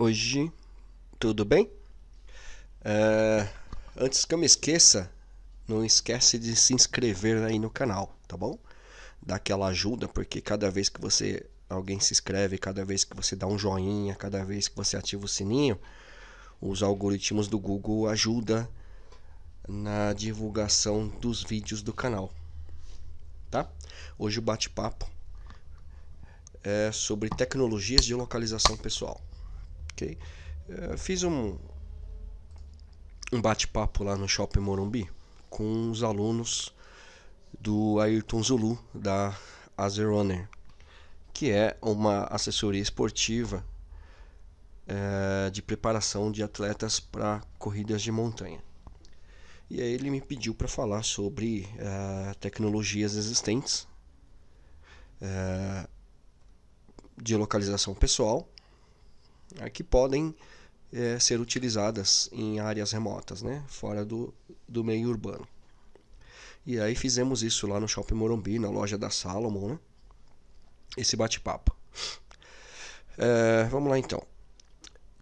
Hoje, tudo bem? É, antes que eu me esqueça, não esquece de se inscrever aí no canal, tá bom? Dá aquela ajuda, porque cada vez que você alguém se inscreve, cada vez que você dá um joinha, cada vez que você ativa o sininho, os algoritmos do Google ajudam na divulgação dos vídeos do canal, tá? Hoje o bate-papo é sobre tecnologias de localização pessoal. Ok? É, fiz um, um bate-papo lá no Shopping Morumbi com os alunos do Ayrton Zulu da Azerunner, que é uma assessoria esportiva é, de preparação de atletas para corridas de montanha. E aí ele me pediu para falar sobre é, tecnologias existentes é, de localização pessoal que podem é, ser utilizadas em áreas remotas, né, fora do, do meio urbano. E aí fizemos isso lá no Shopping Morumbi, na loja da Salomon, né? esse bate-papo. É, vamos lá então.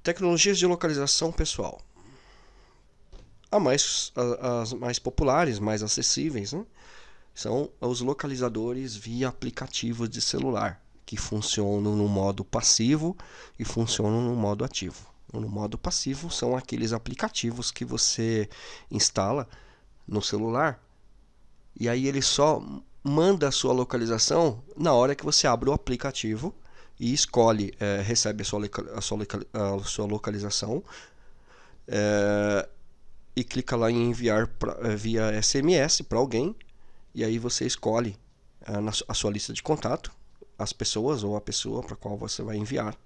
Tecnologias de localização pessoal. A mais, as mais populares, mais acessíveis, né? são os localizadores via aplicativos de celular que funcionam no modo passivo e funcionam no modo ativo. No modo passivo são aqueles aplicativos que você instala no celular e aí ele só manda a sua localização na hora que você abre o aplicativo e escolhe, é, recebe a sua, a sua, a sua localização é, e clica lá em enviar pra, é, via SMS para alguém e aí você escolhe a sua lista de contato as pessoas ou a pessoa para qual você vai enviar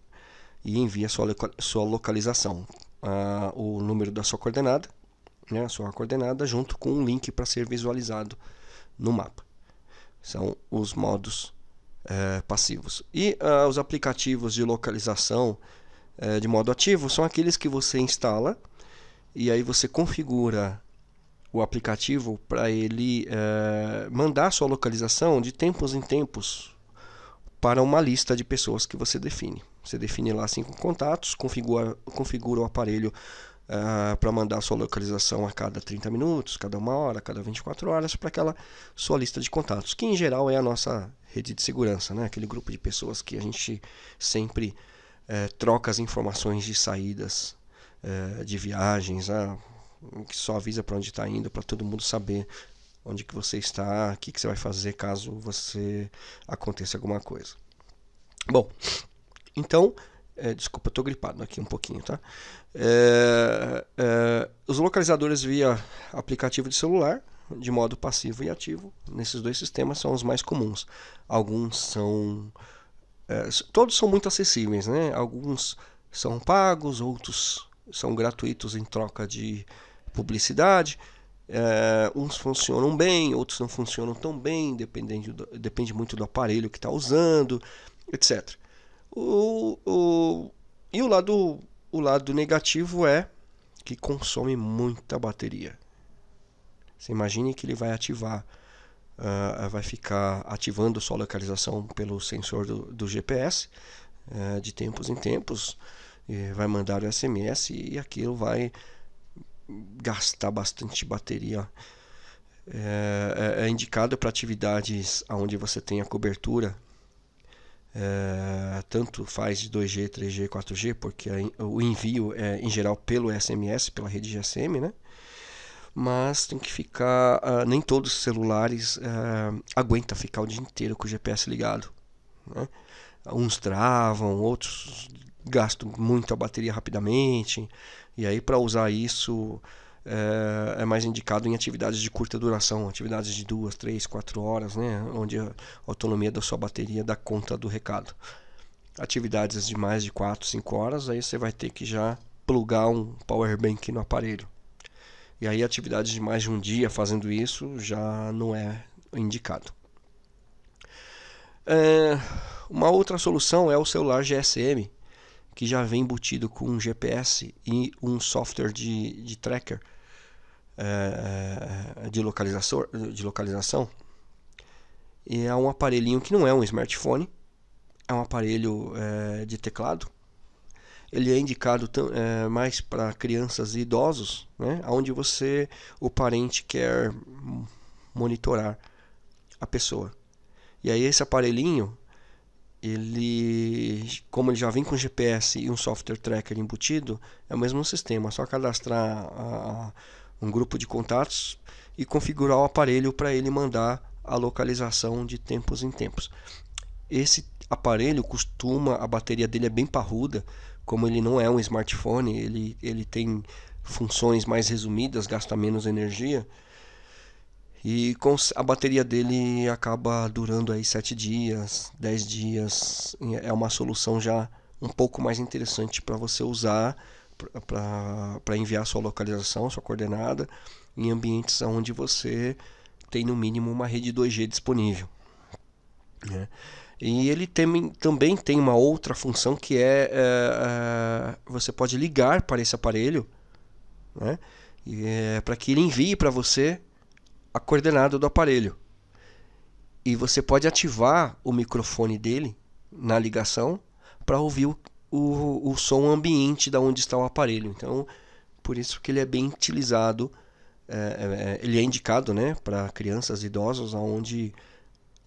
e envia sua, sua localização, o número da sua coordenada, né, sua coordenada junto com um link para ser visualizado no mapa. São os modos uh, passivos. E uh, os aplicativos de localização uh, de modo ativo são aqueles que você instala e aí você configura o aplicativo para ele eh, mandar sua localização de tempos em tempos para uma lista de pessoas que você define. Você define lá cinco contatos, configura, configura o aparelho uh, para mandar a sua localização a cada 30 minutos, cada uma hora, cada 24 horas para aquela sua lista de contatos, que em geral é a nossa rede de segurança, né? aquele grupo de pessoas que a gente sempre uh, troca as informações de saídas uh, de viagens, uh, que só avisa para onde está indo, para todo mundo saber onde que você está, o que, que você vai fazer caso você aconteça alguma coisa. Bom, então, é, desculpa, estou gripado aqui um pouquinho, tá? É, é, os localizadores via aplicativo de celular, de modo passivo e ativo, nesses dois sistemas são os mais comuns. Alguns são... É, todos são muito acessíveis, né? Alguns são pagos, outros são gratuitos em troca de publicidade. É, uns funcionam bem, outros não funcionam tão bem, dependendo do, depende muito do aparelho que está usando, etc. O, o, e o lado, o lado negativo é que consome muita bateria. Você imagine que ele vai ativar, uh, vai ficar ativando sua localização pelo sensor do, do GPS uh, é, de tempos em tempos, vai mandar o SMS e aquilo vai gastar bastante bateria. É, é, é indicado para atividades onde você tem a cobertura, é, tanto faz de 2G, 3G, 4G, porque o envio é em geral pelo SMS, pela rede GSM, né? Mas tem que ficar, uh, nem todos os celulares uh, aguenta ficar o dia inteiro com o GPS ligado. Né? Uns travam, outros gastam muita bateria rapidamente. E aí, para usar isso, é, é, mais indicado em atividades de curta duração, atividades de duas, três, quatro horas, né, onde a autonomia da sua bateria dá conta do recado. Atividades de mais de 4, 5 horas, aí você vai ter que já plugar um power bank no aparelho. E aí atividades de mais de um dia fazendo isso já não é indicado. É, uma outra solução é o celular GSM, que já vem embutido com um GPS e um software de, de tracker é, de, localização, de localização. E é um aparelhinho que não é um smartphone, é um aparelho é, de teclado. ele é indicado é, mais para crianças e idosos, né? onde você, o parente, quer monitorar a pessoa. E aí esse aparelhinho, ele, como ele já vem com GPS e um software tracker embutido, é o mesmo sistema, é só cadastrar a, um grupo de contatos e configurar o aparelho para ele mandar a localização de tempos em tempos. Esse aparelho costuma, a bateria dele é bem parruda, como ele não é um smartphone, ele, ele tem funções mais resumidas, gasta menos energia. E com a bateria dele acaba durando aí 7 dias, 10 dias. É uma solução já um pouco mais interessante para você usar para enviar sua localização, sua coordenada em ambientes onde você tem no mínimo uma rede 2G disponível. Né? E ele tem, também tem uma outra função que é, é, é você pode ligar para esse aparelho né? é, para que ele envie para você a coordenada do aparelho. E você pode ativar o microfone dele na ligação para ouvir o, o, o, som ambiente da onde está o aparelho. Então, por isso que ele é bem utilizado, é, é, ele é indicado né, para crianças idosos, onde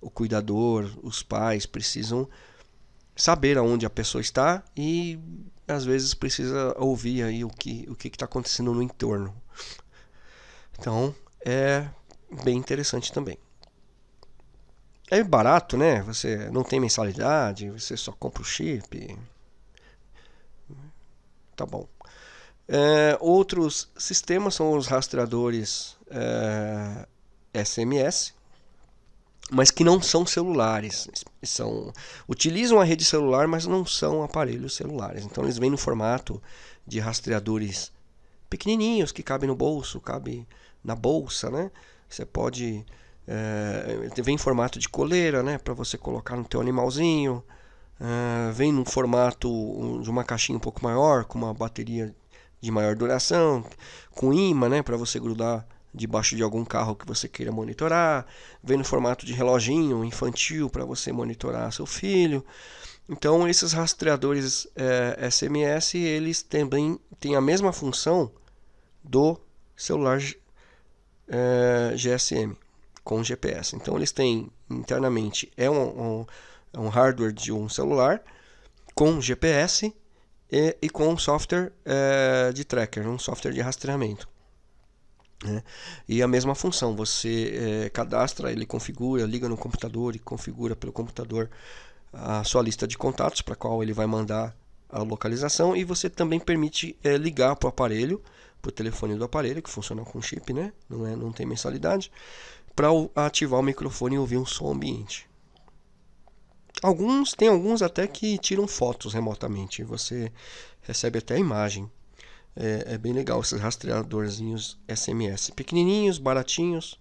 o cuidador, os pais precisam saber aonde a pessoa está e às vezes precisa ouvir aí o que o que está acontecendo no entorno. Então é bem interessante também. É barato, né? Você não tem mensalidade, você só compra o chip. Tá bom. É, outros sistemas são os rastreadores é, SMS, mas que não são celulares. São, utilizam a rede celular, mas não são aparelhos celulares. Então eles vêm no formato de rastreadores pequenininhos que cabem no bolso, cabe na bolsa, né? Você pode é, vem em formato de coleira, né, para você colocar no teu animalzinho. É, vem num formato de uma caixinha um pouco maior, com uma bateria de maior duração, com imã, né, para você grudar debaixo de algum carro que você queira monitorar. Vem no formato de reloginho infantil para você monitorar seu filho. Então esses rastreadores é, SMS eles também têm a mesma função do celular é, GSM com GPS. Então eles têm internamente é um, um, é um hardware de um celular com GPS e, e com software é, de tracker, um software de rastreamento. Né? E a mesma função, você é, cadastra, ele configura, liga no computador e configura pelo computador a sua lista de contatos para qual ele vai mandar a localização e você também permite é, ligar para o aparelho o telefone do aparelho, que funciona com chip, né? não, é, não tem mensalidade, para ativar o microfone e ouvir um som ambiente. Alguns, tem alguns até que tiram fotos remotamente, você recebe até a imagem. É, é bem legal esses rastreadorzinhos SMS, pequenininhos, baratinhos,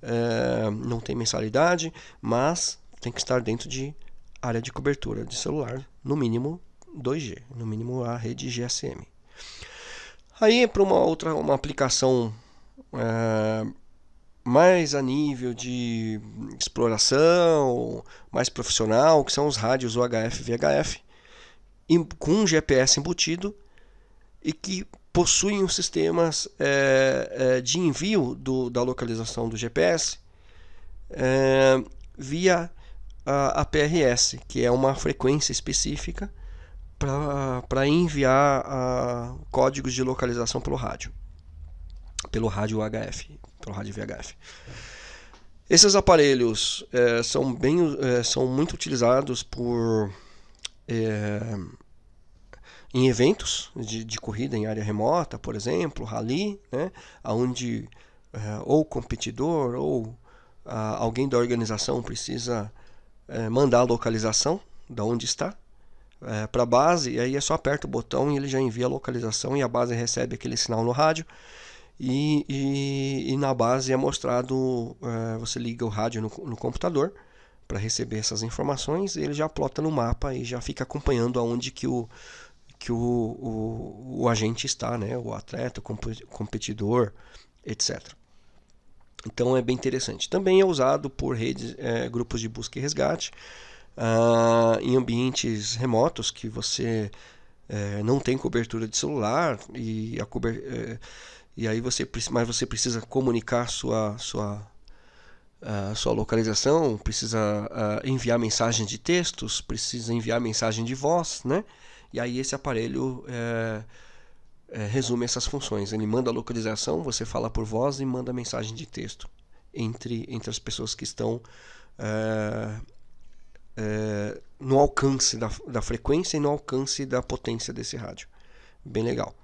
é, não tem mensalidade, mas tem que estar dentro de área de cobertura de celular, no mínimo 2G, no mínimo a rede GSM. Aí para uma outra uma aplicação é, mais a nível de exploração, mais profissional, que são os rádios UHF VHF, com GPS embutido e que possuem os sistemas é, de envio do, da localização do GPS é, via a, a, PRS, que é uma frequência específica para enviar a, códigos de localização pelo rádio, pelo rádio HF, pelo rádio VHF. Esses aparelhos é, são, bem, é, são muito utilizados por é, em eventos de, de, corrida em área remota, por exemplo, rally, né, onde ou o competidor ou alguém da organização precisa mandar a localização da onde está é, para a base, e aí é só aperta o botão e ele já envia a localização e a base recebe aquele sinal no rádio. E, e, e na base é mostrado, é, você liga o rádio no, no computador para receber essas informações, ele já plota no mapa e já fica acompanhando aonde que o, que o, o, o agente está, né? o atleta, o competidor, etc. Então é bem interessante. Também é usado por redes, é, grupos de busca e resgate, uh, em ambientes remotos que você é, não tem cobertura de celular e a é, e aí você mas você precisa comunicar sua sua sua localização, precisa uh, enviar mensagem de textos, precisa enviar mensagem de voz, né? E aí esse aparelho é, resume essas funções. Ele manda a localização, você fala por voz e manda mensagem de texto entre, entre as pessoas que estão é, no alcance da, da frequência e no alcance da potência desse rádio. Bem legal.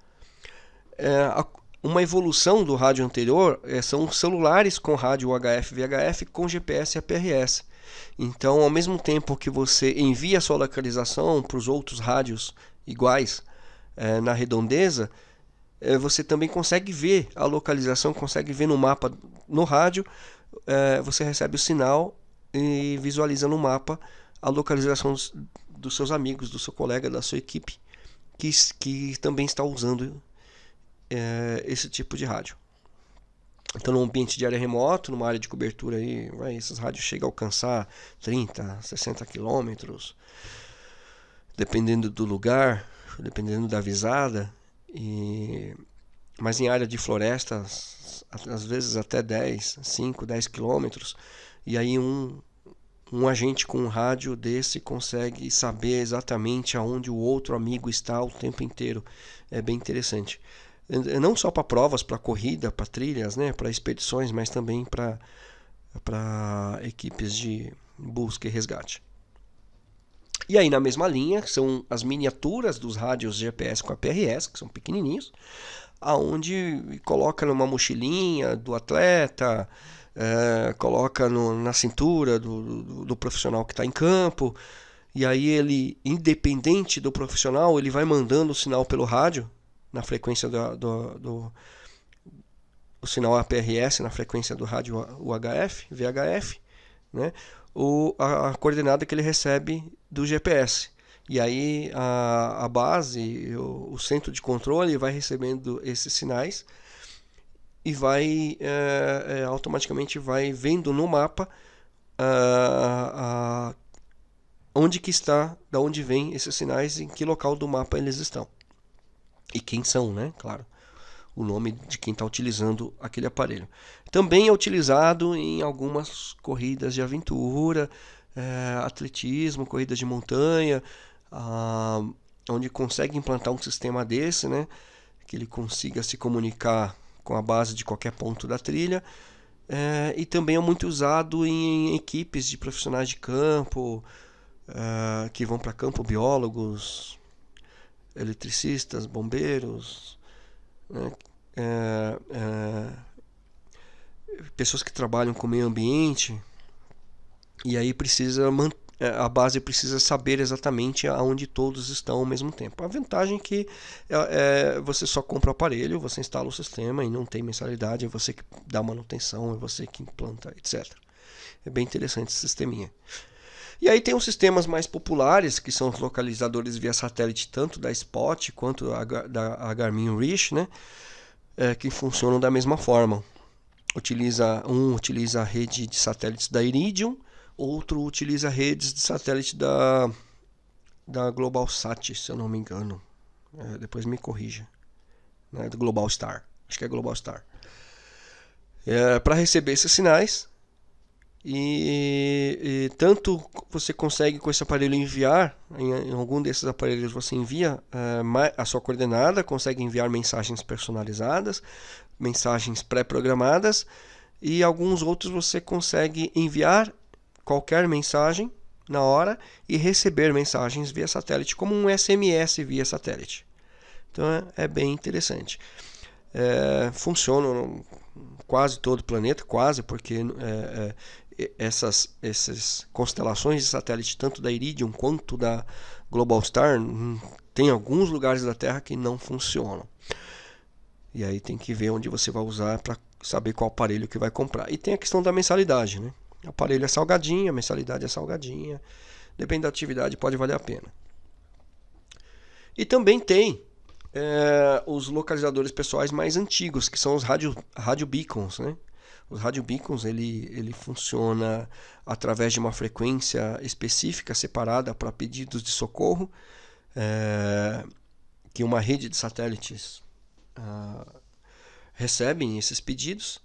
A, uma evolução do rádio anterior é, são celulares com rádio UHF VHF com GPS e APRS. Então, ao mesmo tempo que você envia a sua localização para os outros rádios iguais é, na redondeza, é, você também consegue ver a localização, consegue ver no mapa no rádio, é, você recebe o sinal e visualiza no mapa a localização dos, dos seus amigos, do seu colega, da sua equipe, que, que também está usando é, esse tipo de rádio. Então, num ambiente de área remoto, numa área de cobertura aí, vai, esses rádios chegam a alcançar 30, 60 quilômetros, dependendo do lugar, dependendo da visada. E... Mas em área de floresta, às vezes até 10, 5, 10 quilômetros. E aí um, um agente com um rádio desse consegue saber exatamente aonde o outro amigo está o tempo inteiro. É bem interessante não só para provas, para corrida, para trilhas, né, para expedições, mas também para para equipes de busca e resgate. E aí na mesma linha são as miniaturas dos rádios GPS com a PRS, que são pequenininhos, aonde coloca numa mochilinha do atleta, é, coloca no, na cintura do, do, do profissional que está em campo, e aí ele, independente do profissional, ele vai mandando o sinal pelo rádio na frequência do, do, do o sinal APRS na frequência do rádio UHF, VHF, né? o, a, a, coordenada que ele recebe do GPS. E aí a, a base, o, o, centro de controle vai recebendo esses sinais e vai é, automaticamente vai vendo no mapa a, onde que está, da onde vem esses sinais, em que local do mapa eles estão e quem são, né? Claro, o nome de quem está utilizando aquele aparelho. Também é utilizado em algumas corridas de aventura, é, atletismo, corridas de montanha, ah, onde consegue implantar um sistema desse, né? Que ele consiga se comunicar com a base de qualquer ponto da trilha. É, e também é muito usado em, equipes de profissionais de campo, é, que vão para campo, biólogos, eletricistas, bombeiros, né? é, pessoas que trabalham com o meio ambiente. E aí precisa é, a base precisa saber exatamente aonde todos estão ao mesmo tempo. A vantagem é que é, é, você só compra o aparelho, você instala o sistema e não tem mensalidade, é você que dá manutenção, é você que implanta, etc. É bem interessante esse sisteminha. E aí tem os sistemas mais populares, que são os localizadores via satélite, tanto da Spot quanto da Garmin Reach, né? É, que funcionam da mesma forma. Utiliza, um utiliza a rede de satélites da Iridium, outro utiliza redes de satélite da, da GlobalSat, se eu não me engano. É, depois me corrija. Né? Do Global Star. Acho que é Global Star. É, Para receber esses sinais, e, e, tanto você consegue com esse aparelho enviar, em, em algum desses aparelhos você envia uh, a sua coordenada, consegue enviar mensagens personalizadas, mensagens pré-programadas, e alguns outros você consegue enviar qualquer mensagem na hora e receber mensagens via satélite, como um SMS via satélite. Então é, é bem interessante. É, funciona quase todo o planeta, quase, porque é, é essas, essas constelações de satélite, tanto da Iridium quanto da Globalstar, hum, tem alguns lugares da Terra que não funcionam. E aí tem que ver onde você vai usar para saber qual aparelho que vai comprar. E tem a questão da mensalidade, né? O aparelho é salgadinho, a mensalidade é salgadinha. Depende da atividade, pode valer a pena. E também tem é, os localizadores pessoais mais antigos, que são os rádio, rádio beacons, né? Os rádio beacons ele, ele funciona através de uma frequência específica separada para pedidos de socorro. É, que uma rede de satélites uh, recebem esses pedidos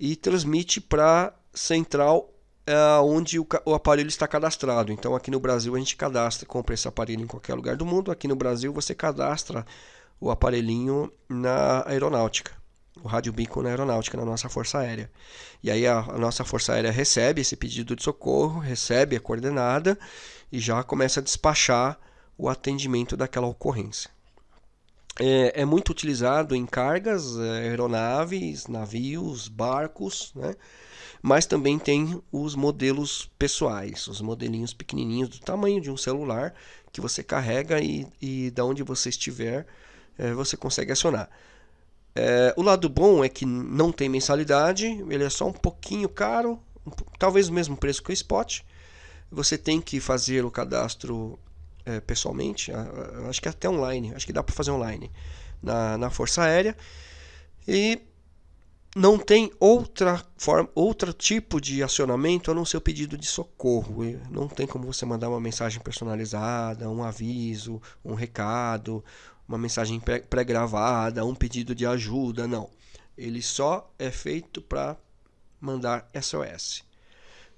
e transmite para central uh, onde o, o, aparelho está cadastrado. Então aqui no Brasil a gente cadastra, compra esse aparelho em qualquer lugar do mundo. Aqui no Brasil você cadastra o aparelhinho na aeronáutica, o rádio bico na aeronáutica, na nossa Força Aérea. E aí a, a nossa Força Aérea recebe esse pedido de socorro, recebe a coordenada e já começa a despachar o atendimento daquela ocorrência. É, é muito utilizado em cargas, é, aeronaves, navios, barcos, né? mas também tem os modelos pessoais, os modelinhos pequenininhos do tamanho de um celular que você carrega e, e da onde você estiver é, você consegue acionar. É, o lado bom é que não tem mensalidade, ele é só um pouquinho caro, um, talvez o mesmo preço que o Spot. Você tem que fazer o cadastro é, pessoalmente, acho que até online, acho que dá para fazer online na, na Força Aérea. E não tem outra forma, outro tipo de acionamento a não ser o pedido de socorro. Não tem como você mandar uma mensagem personalizada, um aviso, um recado, uma mensagem pré-gravada, um pedido de ajuda, não. Ele só é feito para mandar SOS.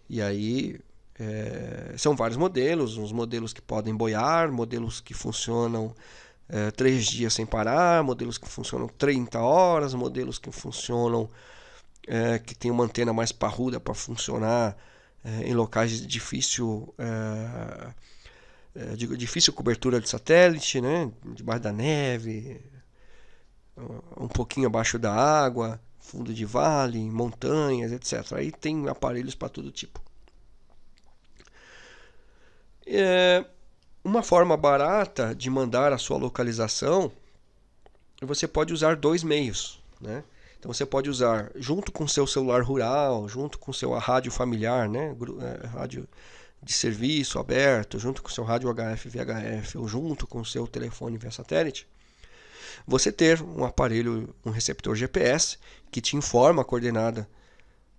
E aí é, são vários modelos, uns modelos que podem boiar, modelos que funcionam é, três dias sem parar, modelos que funcionam 30 horas, modelos que funcionam é, que tem uma antena mais parruda para funcionar é, em locais de difícil é, é, de difícil cobertura de satélite, né? debaixo da neve, um pouquinho abaixo da água, fundo de vale, montanhas, etc. Aí tem aparelhos para todo tipo. É, uma forma barata de mandar a sua localização, você pode usar dois meios, né? Então você pode usar junto com seu celular rural, junto com seu rádio familiar, né? É, rádio de serviço aberto, junto com seu rádio HF VHF ou junto com seu telefone via satélite, você ter um aparelho, um receptor GPS que te informa a coordenada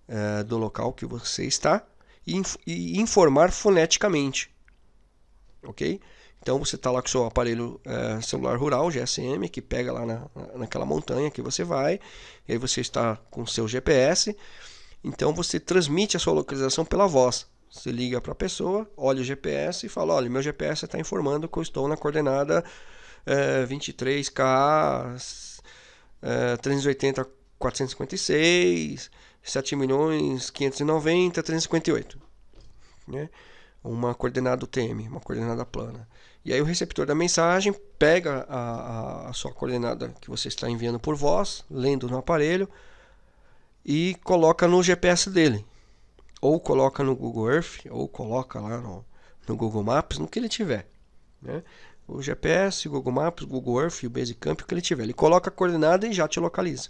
é, do local que você está e, e, informar foneticamente, ok? Então você está lá com o seu aparelho é, celular rural, GSM, que pega lá na, naquela montanha que você vai, e aí você está com o seu GPS, então você transmite a sua localização pela voz. Você liga para a pessoa, olha o GPS e fala: olha, meu GPS está informando que eu estou na coordenada é, 23K é, 380 456 7 milhões 590 358. Né? Uma coordenada UTM, uma coordenada plana. E aí o receptor da mensagem pega a, a, sua coordenada que você está enviando por voz, lendo no aparelho, e coloca no GPS dele ou coloca no Google Earth, ou coloca lá no, no Google Maps, no que ele tiver. Né? O GPS, o Google Maps, o Google Earth, o Basecamp, o que ele tiver. Ele coloca a coordenada e já te localiza.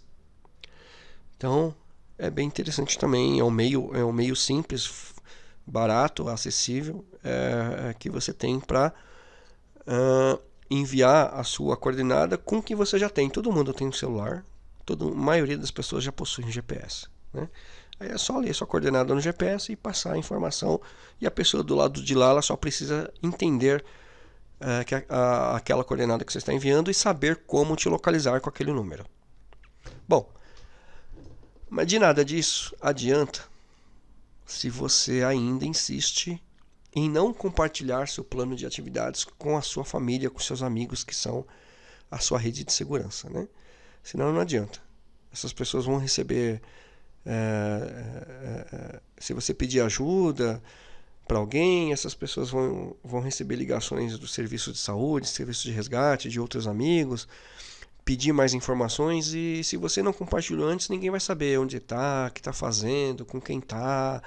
Então, é bem interessante também. É um meio, é um meio simples, barato, acessível, é, é que você tem para uh, enviar a sua coordenada com o que você já tem. Todo mundo tem um celular, toda, maioria das pessoas já possuem GPS. Né? Aí é só ler sua coordenada no GPS e passar a informação. E a pessoa do lado de lá ela só precisa entender é, que a, a, aquela coordenada que você está enviando e saber como te localizar com aquele número. Bom, mas de nada disso adianta se você ainda insiste em não compartilhar seu plano de atividades com a sua família, com seus amigos que são a sua rede de segurança, né? Senão não adianta. Essas pessoas vão receber é, é, se você pedir ajuda para alguém, essas pessoas vão, vão receber ligações do serviço de saúde, serviço de resgate, de outros amigos, pedir mais informações e se você não compartilhou antes, ninguém vai saber onde está, o que está fazendo, com quem está,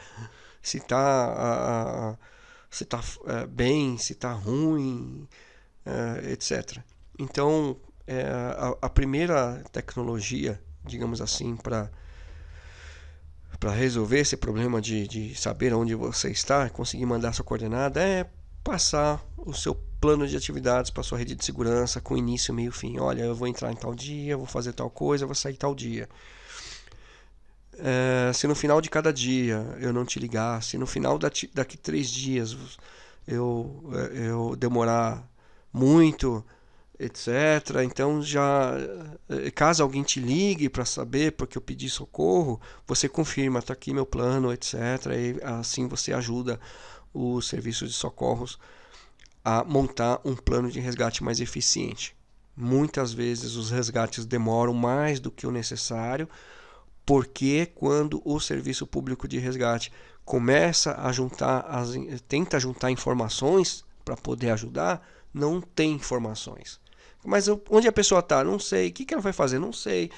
se está se tá, é, bem, se está ruim, é, etc. Então, é, a, a primeira tecnologia, digamos assim, para para resolver esse problema de, de saber onde você está, conseguir mandar sua coordenada, é passar o seu plano de atividades para sua rede de segurança com início, meio fim. Olha, eu vou entrar em tal dia, vou fazer tal coisa, vou sair tal dia. É, se no final de cada dia eu não te ligar, se no final daqui, daqui três dias eu, eu demorar muito, etc. Então já eh, caso alguém te ligue para saber porque eu pedi socorro, você confirma, está aqui meu plano, etc. E assim você ajuda o serviço de socorros a montar um plano de resgate mais eficiente. Muitas vezes os resgates demoram mais do que o necessário, porque quando o serviço público de resgate começa a juntar as, tenta juntar informações para poder ajudar, não tem informações. Mas onde a pessoa está? Não sei. O que, que ela vai fazer? Não sei.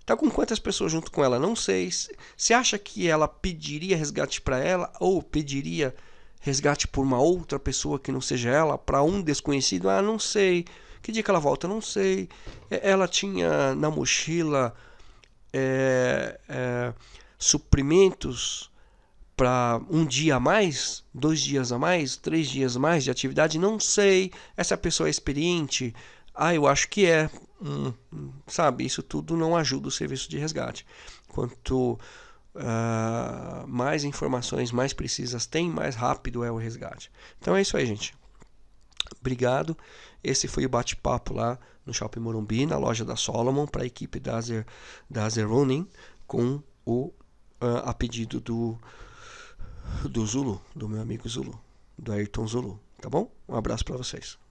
Está com quantas pessoas junto com ela? Não sei. Você acha que ela pediria resgate para ela ou pediria resgate por uma outra pessoa que não seja ela, para um desconhecido? Ah, não sei. Que dia que ela volta? Não sei. Ela tinha na mochila é, é, suprimentos para um dia a mais, dois dias a mais, três dias a mais de atividade? Não sei. Essa pessoa é experiente? Ah, eu acho que é. Hum, sabe, isso tudo não ajuda o serviço de resgate. Quanto uh, mais informações mais precisas tem, mais rápido é o resgate. Então é isso aí, gente. Obrigado. Esse foi o bate-papo lá no Shopping Morumbi, na loja da Solomon, para a equipe da Azer, da Azer Running, com o uh, a pedido do, do Zulu, do meu amigo Zulu, do Ayrton Zulu. Tá bom? Um abraço para vocês.